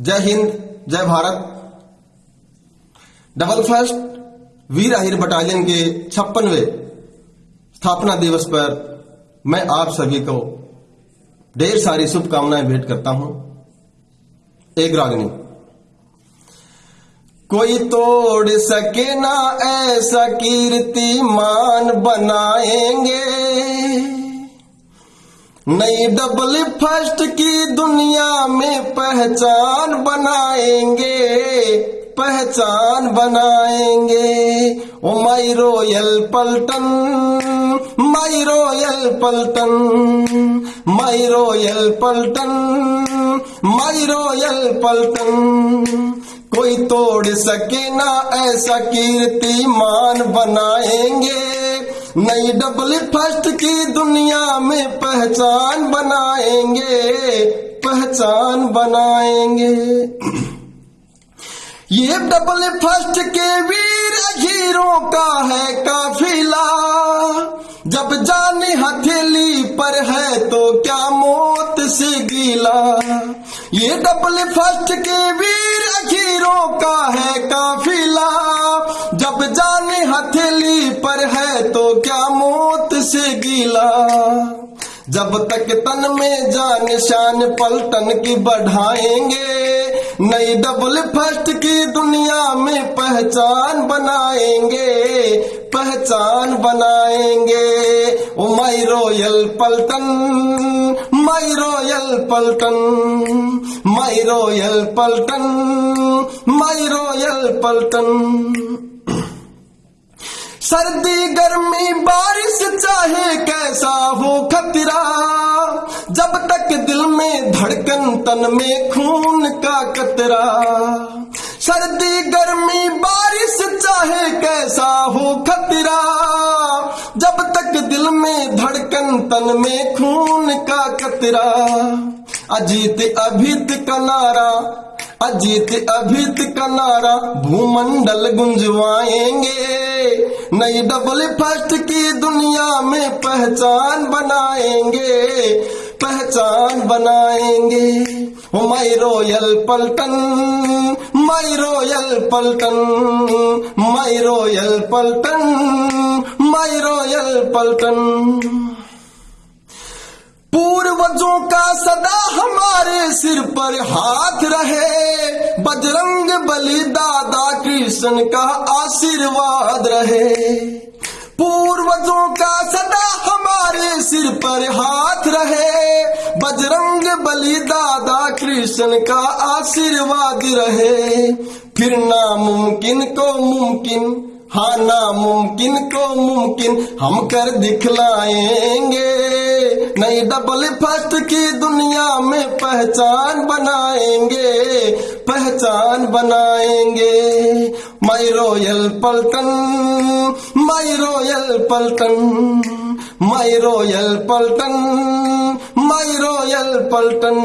जय हिंद, जय Bharat. Double first वीर आहिर बटालियन के छप्पनवे स्थापना दिवस पर मैं आप सभी को ढेर सारी शुभकामनाएँ भेंट करता हूँ। एक रागनी। कोई तोड़ सके ना ऐसा कीर्तिमान बनाएँगे। नई डबल फ़र्स्ट की दुनिया में पहचान बनाएँगे पहचान बनाएँगे। ओ माई रोयल पलटन माई रोयल पलटन माई रोयल पलटन माई रोयल पलटन। कोई तोड़ सके ना ऐसा कीर्तिमान बनाएँगे। नई डबल फ़र्स्ट की दुनिया में पहचान बनाएँगे पहचान बनाएँगे। ये डबल फ़र्स्ट के वीर हीरो का है काफिला। जब जाने हथेली पर है तो क्या मौत से गीला। ये डबल फ़र्स्ट के वीर हीरो का है काफिला। जब तक तन में जान शान पलटन की बढ़ाएँगे, नई डबल फ़र्स्ट की दुनिया में पहचान बनाएँगे पहचान बनाएँगे। ओ माई रोयल पलटन माई रोयल पलटन माई रोयल पलटन माई रोयल पलटन। सर्दी, गर्मी, बारिश, चाहे कैसा हो खतरा, जब तक दिल में धड़कन, तन में खून का कतरा। सर्दी, गर्मी, बारिश, चाहे कैसा हो खतरा, जब तक दिल में धड़कन, तन में खून का कतरा। अजीत, अभित का नारा, अजीत, अभित का नारा, भूमंडल गुंजवाएँगे। नई डबल फ़र्स्ट की दुनिया में पहचान बनाएँगे पहचान बनाएँगे। माई रोयल पलटन माई रोयल पलटन माई रोयल पलटन माई रोयल पलटन। पूर्वजों का सदा हमारे सिर पर हाथ रहे। बजरंग बली दादा कृष्ण का आशीर्वाद रहे। पूर्वजों का सदा हमारे सिर पर हाथ रहे। बजरंग बली दादा कृष्ण का आशीर्वाद रहे। फिर नामुमकिन को मुमकिन हाँ नामुमकिन को मुमकिन हम कर दिखलाएँगे। नई डबल फ़र्स्ट की दुनिया में पहचान बनाएँगे पहचान बनाएँगे। माई रोयल पलटन माई रोयल पलटन माई रोयल पलटन माई रोयल पलटन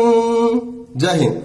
जय हिंद।